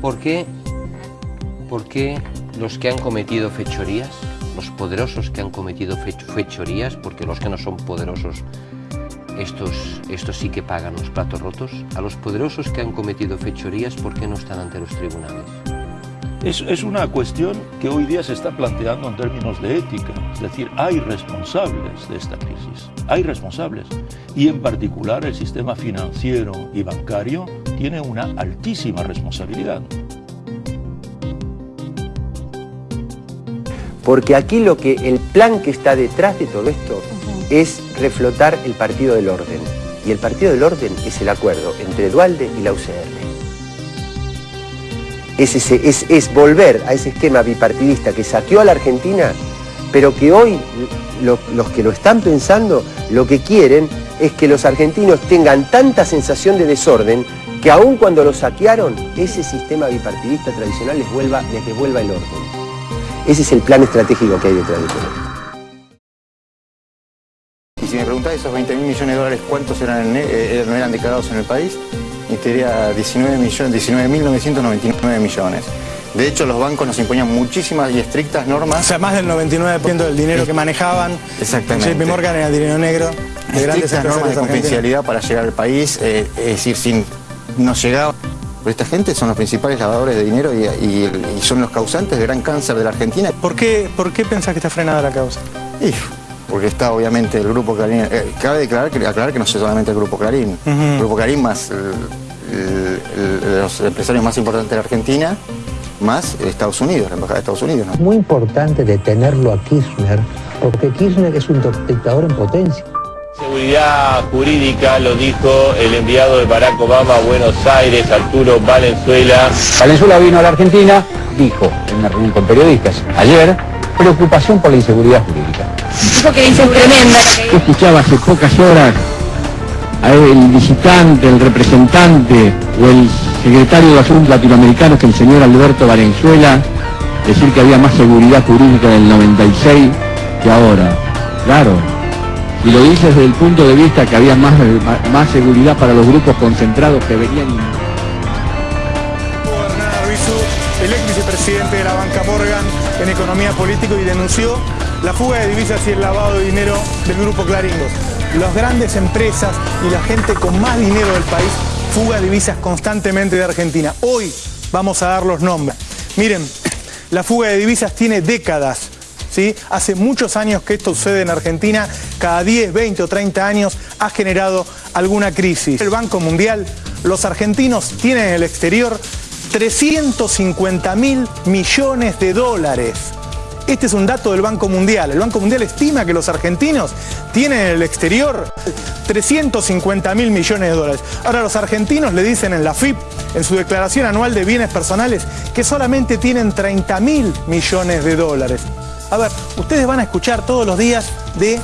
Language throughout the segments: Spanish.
¿Por qué, por qué los que han cometido fechorías, los poderosos que han cometido fechorías, porque los que no son poderosos, estos, estos sí que pagan los platos rotos, a los poderosos que han cometido fechorías, ¿por qué no están ante los tribunales? Es, es, una cuestión que hoy día se está planteando en términos de ética. Es decir, hay responsables de esta crisis. Hay responsables. Y en particular el sistema financiero y bancario tiene una altísima responsabilidad. Porque aquí lo que el plan que está detrás de todo esto es reflotar el partido del orden. Y el partido del orden es el acuerdo entre Dualde y la UCR es, volver a ese esquema bipartidista que saqueó a la Argentina, pero que hoy los que lo están pensando, lo que quieren es que los argentinos tengan tanta sensación de desorden que aun cuando lo saquearon, ese sistema bipartidista tradicional les, vuelva, les devuelva el orden. Ese es el plan estratégico que hay detrás de todo Y si me preguntás esos 20 mil millones de dólares, ¿cuántos eran, eh, eran declarados en el país? Y 19 millones, 19.999 millones. De hecho, los bancos nos imponían muchísimas y estrictas normas. O sea, más del 99% del dinero que manejaban. Exactamente. JP Morgan era dinero negro. De grandes normas de confidencialidad para llegar al país. Eh, es decir, sin no llegaba. esta gente son los principales lavadores de dinero y, son los causantes del gran cáncer de la Argentina. ¿Por qué, por qué pensás que está frenada la causa? Porque está obviamente el Grupo Clarín. Eh, cabe declarar que, aclarar que no es solamente el Grupo Clarín. El Grupo Clarín más los empresarios más importantes de la Argentina, más Estados Unidos, la Embajada de Estados Unidos. Es muy importante detenerlo a Kirchner, porque Kirchner es un dictador en potencia. Seguridad jurídica, lo dijo el enviado de Barack Obama a Buenos Aires, Arturo Valenzuela. Valenzuela vino a la Argentina, dijo en una reunión con periodistas ayer, preocupación por la inseguridad jurídica. Dijo que tremenda. escuchaba hace pocas horas el visitante, el representante o el secretario de Asuntos Latinoamericanos que el señor Alberto Valenzuela decir que había más seguridad jurídica en el 96 que ahora. Claro, y lo dice desde el punto de vista que había más, más seguridad para los grupos concentrados que venían... el ex vicepresidente de la banca Morgan en economía política y denunció la fuga de divisas y el lavado de dinero del grupo Claringos las grandes empresas y la gente con más dinero del país fuga divisas constantemente de Argentina. Hoy vamos a dar los nombres. Miren, la fuga de divisas tiene décadas. ¿sí? Hace muchos años que esto sucede en Argentina, cada 10, 20 o 30 años ha generado alguna crisis. El Banco Mundial, los argentinos tienen en el exterior 350 mil millones de dólares. Este es un dato del Banco Mundial. El Banco Mundial estima que los argentinos tienen en el exterior 350 mil millones de dólares. Ahora los argentinos le dicen en la FIP, en su declaración anual de bienes personales, que solamente tienen 30 mil millones de dólares. A ver, ustedes van a escuchar todos los días de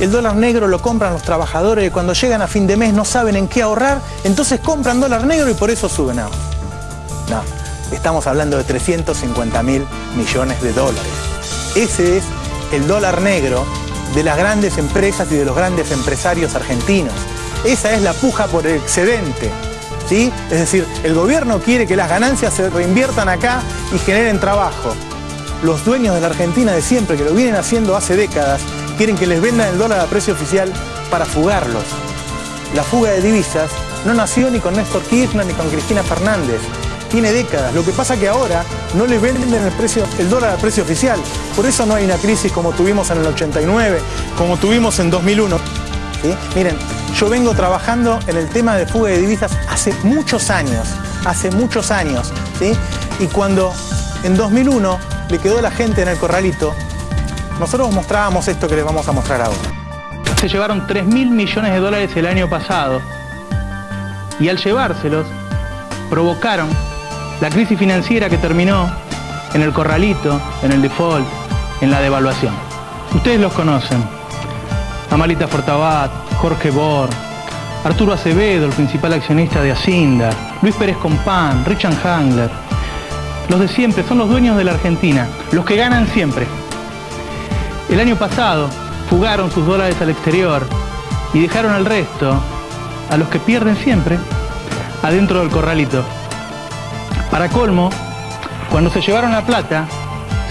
el dólar negro lo compran los trabajadores y cuando llegan a fin de mes no saben en qué ahorrar, entonces compran dólar negro y por eso suben. No, no. Estamos hablando de 350 mil millones de dólares. Ese es el dólar negro de las grandes empresas y de los grandes empresarios argentinos. Esa es la puja por el excedente. ¿sí? Es decir, el gobierno quiere que las ganancias se reinviertan acá y generen trabajo. Los dueños de la Argentina de siempre, que lo vienen haciendo hace décadas, quieren que les vendan el dólar a precio oficial para fugarlos. La fuga de divisas no nació ni con Néstor Kirchner ni con Cristina Fernández tiene décadas. Lo que pasa que ahora no le venden el, precio, el dólar al precio oficial. Por eso no hay una crisis como tuvimos en el 89, como tuvimos en 2001. Miren, yo vengo trabajando en el tema de fuga de divisas hace muchos años, hace muchos años. Y cuando en 2001 le quedó la gente en el corralito, nosotros mostrábamos esto que les vamos a mostrar ahora. Se llevaron 3 mil millones de dólares el año pasado y al llevárselos provocaron la crisis financiera que terminó en el corralito, en el default, en la devaluación. Ustedes los conocen. Amalita Fortabat, Jorge Bor, Arturo Acevedo, el principal accionista de Asinda, Luis Pérez Compán, Richard Hangler. Los de siempre son los dueños de la Argentina, los que ganan siempre. El año pasado fugaron sus dólares al exterior y dejaron al resto, a los que pierden siempre, adentro del corralito Para colmo, cuando se llevaron la plata,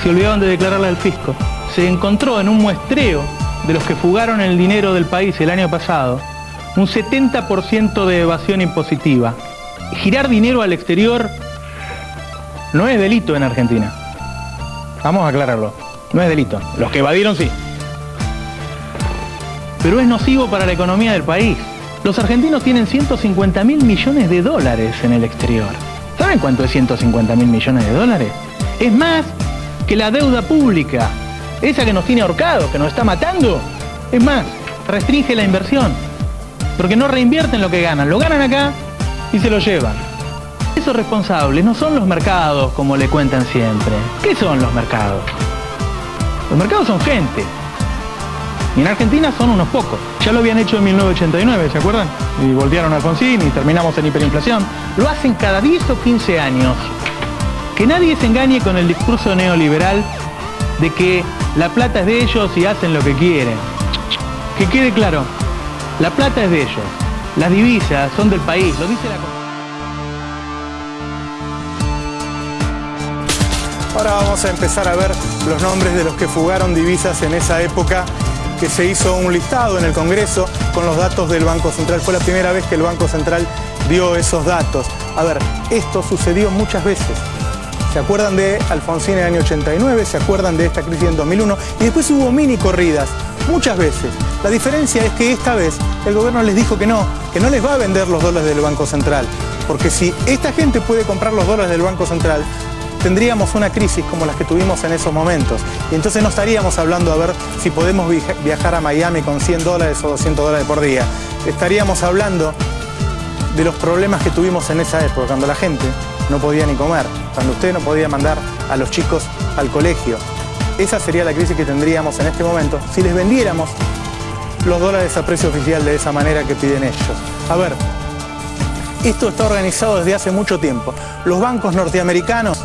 se olvidaron de declararla al fisco. Se encontró en un muestreo de los que fugaron el dinero del país el año pasado, un 70% de evasión impositiva. Girar dinero al exterior no es delito en Argentina. Vamos a aclararlo. No es delito. Los que evadieron sí. Pero es nocivo para la economía del país. Los argentinos tienen 150 mil millones de dólares en el exterior. ¿Saben cuánto es 150 mil millones de dólares? Es más que la deuda pública. Esa que nos tiene ahorcados, que nos está matando. Es más, restringe la inversión. Porque no reinvierten lo que ganan. Lo ganan acá y se lo llevan. Esos responsables no son los mercados, como le cuentan siempre. ¿Qué son los mercados? Los mercados son gente. Y en Argentina son unos pocos. Ya lo habían hecho en 1989, ¿se acuerdan? Y volvieron a Alfonsín y terminamos en hiperinflación. Lo hacen cada 10 o 15 años. Que nadie se engañe con el discurso neoliberal de que la plata es de ellos y hacen lo que quieren. Que quede claro, la plata es de ellos. Las divisas son del país, lo dice la Ahora vamos a empezar a ver los nombres de los que fugaron divisas en esa época que se hizo un listado en el Congreso con los datos del Banco Central. Fue la primera vez que el Banco Central dio esos datos. A ver, esto sucedió muchas veces. ¿Se acuerdan de Alfonsín en el año 89? ¿Se acuerdan de esta crisis en 2001? Y después hubo mini corridas, muchas veces. La diferencia es que esta vez el gobierno les dijo que no, que no les va a vender los dólares del Banco Central. Porque si esta gente puede comprar los dólares del Banco Central, tendríamos una crisis como las que tuvimos en esos momentos. Y entonces no estaríamos hablando a ver si podemos viajar a Miami con 100 dólares o 200 dólares por día. Estaríamos hablando de los problemas que tuvimos en esa época, cuando la gente no podía ni comer, cuando usted no podía mandar a los chicos al colegio. Esa sería la crisis que tendríamos en este momento si les vendiéramos los dólares a precio oficial de esa manera que piden ellos. A ver, esto está organizado desde hace mucho tiempo. Los bancos norteamericanos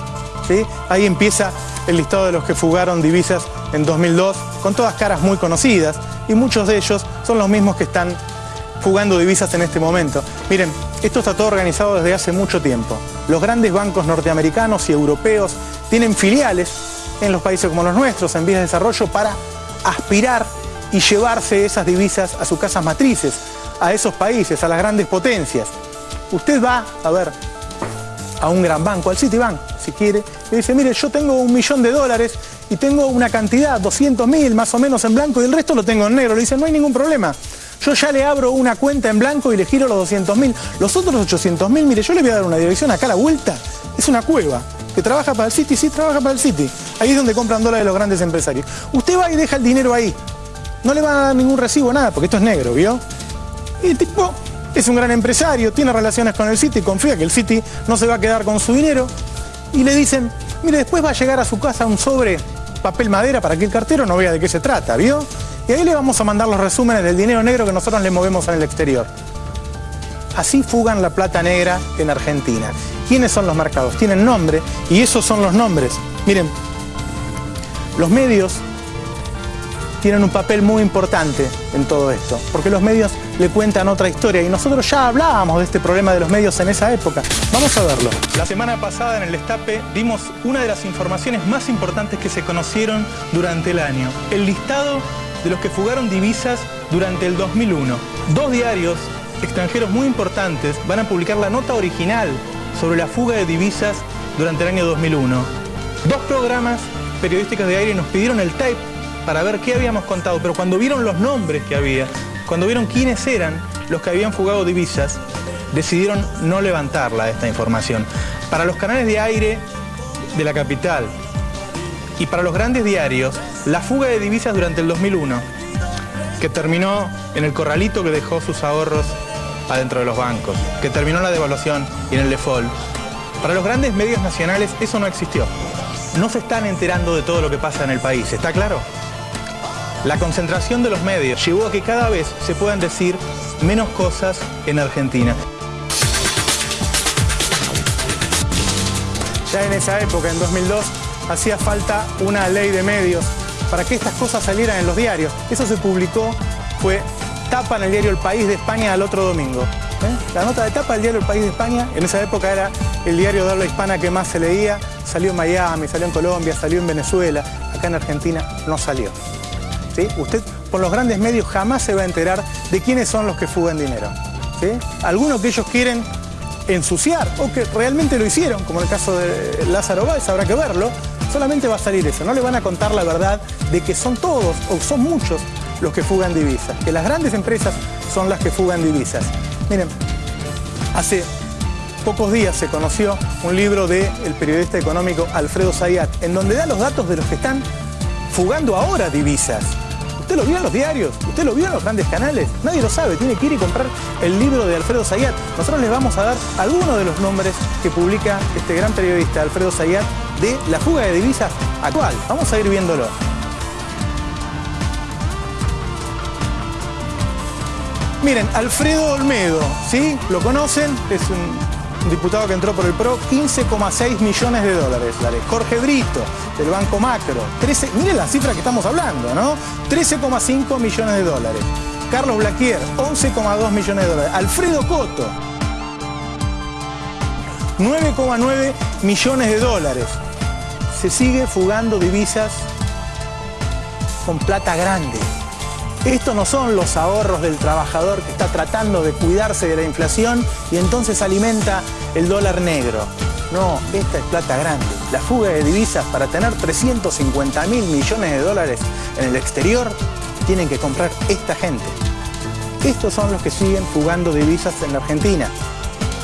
Ahí empieza el listado de los que fugaron divisas en 2002, con todas caras muy conocidas, y muchos de ellos son los mismos que están fugando divisas en este momento. Miren, esto está todo organizado desde hace mucho tiempo. Los grandes bancos norteamericanos y europeos tienen filiales en los países como los nuestros, en vías de desarrollo, para aspirar y llevarse esas divisas a sus casas matrices, a esos países, a las grandes potencias. Usted va, a ver, a un gran banco, al Citibank, si quiere, y dice, mire, yo tengo un millón de dólares y tengo una cantidad, 200 mil más o menos en blanco y el resto lo tengo en negro. Le dice, no hay ningún problema. Yo ya le abro una cuenta en blanco y le giro los 200 mil. Los otros 800 mil, mire, yo le voy a dar una dirección acá a la vuelta. Es una cueva que trabaja para el City, sí, trabaja para el City. Ahí es donde compran dólares los grandes empresarios. Usted va y deja el dinero ahí. No le van a dar ningún recibo, nada, porque esto es negro, ¿vio? Y el tipo es un gran empresario, tiene relaciones con el City, confía que el City no se va a quedar con su dinero. Y le dicen, mire, después va a llegar a su casa un sobre papel madera para que el cartero no vea de qué se trata, ¿vio? Y ahí le vamos a mandar los resúmenes del dinero negro que nosotros le movemos en el exterior. Así fugan la plata negra en Argentina. ¿Quiénes son los mercados? Tienen nombre y esos son los nombres. Miren, los medios tienen un papel muy importante en todo esto, porque los medios le cuentan otra historia y nosotros ya hablábamos de este problema de los medios en esa época. Vamos a verlo. La semana pasada en el Destape dimos una de las informaciones más importantes que se conocieron durante el año, el listado de los que fugaron divisas durante el 2001. Dos diarios extranjeros muy importantes van a publicar la nota original sobre la fuga de divisas durante el año 2001. Dos programas periodísticos de aire nos pidieron el tape para ver qué habíamos contado, pero cuando vieron los nombres que había, cuando vieron quiénes eran los que habían fugado divisas, decidieron no levantarla esta información. Para los canales de aire de la capital y para los grandes diarios, la fuga de divisas durante el 2001, que terminó en el corralito que dejó sus ahorros adentro de los bancos, que terminó la devaluación y en el default. Para los grandes medios nacionales eso no existió. No se están enterando de todo lo que pasa en el país, ¿está claro? La concentración de los medios llevó a que cada vez se puedan decir menos cosas en Argentina. Ya en esa época, en 2002, hacía falta una ley de medios para que estas cosas salieran en los diarios. Eso se publicó, fue tapa en el diario El País de España al otro domingo. ¿eh? La nota de tapa del diario El País de España, en esa época era el diario de habla hispana que más se leía, salió en Miami, salió en Colombia, salió en Venezuela, acá en Argentina no salió. Usted por los grandes medios jamás se va a enterar de quiénes son los que fugan dinero. Algunos que ellos quieren ensuciar o que realmente lo hicieron, como en el caso de Lázaro Báez, habrá que verlo, solamente va a salir eso. No le van a contar la verdad de que son todos o son muchos los que fugan divisas, que las grandes empresas son las que fugan divisas. Miren, hace pocos días se conoció un libro del periodista económico Alfredo Zayat, en donde da los datos de los que están fugando ahora divisas. ¿Usted lo vio en los diarios? ¿Usted lo vio en los grandes canales? Nadie lo sabe, tiene que ir y comprar el libro de Alfredo Zayat. Nosotros les vamos a dar algunos de los nombres que publica este gran periodista Alfredo Zayat de la fuga de divisas actual. Vamos a ir viéndolo. Miren, Alfredo Olmedo, ¿sí? ¿Lo conocen? Es un diputado que entró por el PRO, 15,6 millones de dólares. Dale. Jorge Brito, del Banco Macro, 13, miren la cifra que estamos hablando, ¿no? 13,5 millones de dólares. Carlos Blaquier, 11,2 millones de dólares. Alfredo Coto, 9,9 millones de dólares. Se sigue fugando divisas con plata grande. Estos no son los ahorros del trabajador que está tratando de cuidarse de la inflación y entonces alimenta el dólar negro. No, esta es plata grande. La fuga de divisas para tener 350 mil millones de dólares en el exterior tienen que comprar esta gente. Estos son los que siguen fugando divisas en la Argentina.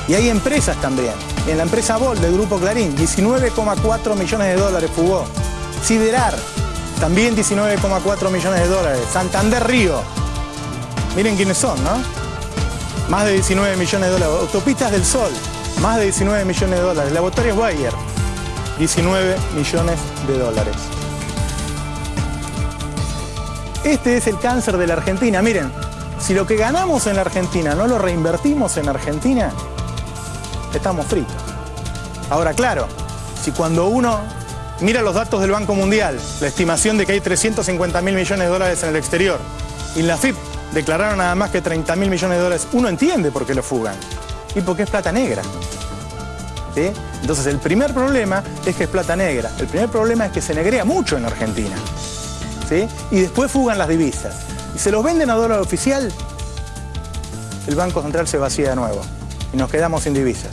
Y hay empresas también. En la empresa Bol del Grupo Clarín, 19,4 millones de dólares fugó. Siderar, también 19,4 millones de dólares. Santander Río. Miren quiénes son, ¿no? Más de 19 millones de dólares. Autopistas del Sol. Más de 19 millones de dólares. Laboratorios Bayer. 19 millones de dólares. Este es el cáncer de la Argentina. Miren, si lo que ganamos en la Argentina no lo reinvertimos en Argentina, estamos fritos. Ahora, claro, si cuando uno mira los datos del Banco Mundial, la estimación de que hay 350 mil millones de dólares en el exterior, y la FIP declararon nada más que 30 mil millones de dólares, uno entiende por qué lo fugan. Y porque es plata negra. Entonces el primer problema es que es plata negra. El primer problema es que se negrea mucho en Argentina. ¿Sí? Y después fugan las divisas. Y se los venden a dólar oficial, el Banco Central se vacía de nuevo. Y nos quedamos sin divisas.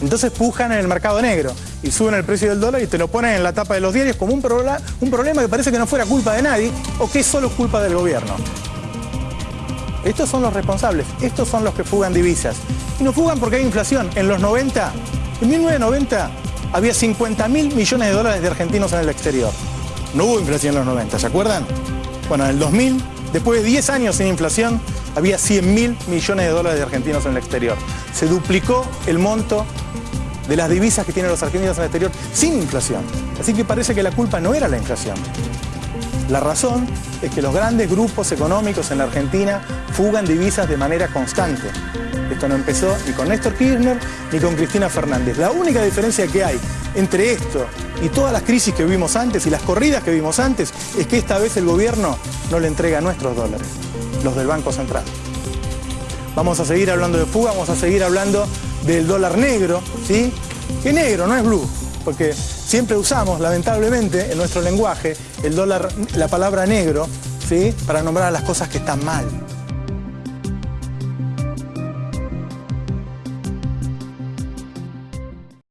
Entonces pujan en el mercado negro y suben el precio del dólar y te lo ponen en la tapa de los diarios como un, un problema que parece que no fuera culpa de nadie o que es solo culpa del gobierno. Estos son los responsables, estos son los que fugan divisas. Y no fugan porque hay inflación. En los 90, en 1990, había 50 mil millones de dólares de argentinos en el exterior. No hubo inflación en los 90, ¿se acuerdan? Bueno, en el 2000, después de 10 años sin inflación, había 100 mil millones de dólares de argentinos en el exterior. Se duplicó el monto de las divisas que tienen los argentinos en el exterior sin inflación. Así que parece que la culpa no era la inflación. La razón es que los grandes grupos económicos en la Argentina fugan divisas de manera constante. Esto no empezó ni con Néstor Kirchner ni con Cristina Fernández. La única diferencia que hay entre esto y todas las crisis que vimos antes y las corridas que vimos antes es que esta vez el gobierno no le entrega nuestros dólares, los del Banco Central. Vamos a seguir hablando de fuga, vamos a seguir hablando del dólar negro, ¿sí? Que negro, no es blue, porque siempre usamos, lamentablemente, en nuestro lenguaje, el dólar, la palabra negro, ¿sí? Para nombrar a las cosas que están mal.